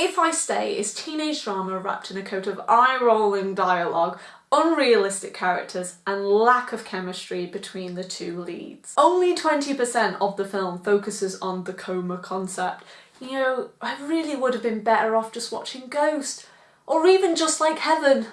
If I Stay is teenage drama wrapped in a coat of eye-rolling dialogue, unrealistic characters and lack of chemistry between the two leads. Only 20% of the film focuses on the coma concept. You know, I really would have been better off just watching Ghost, or even Just Like Heaven.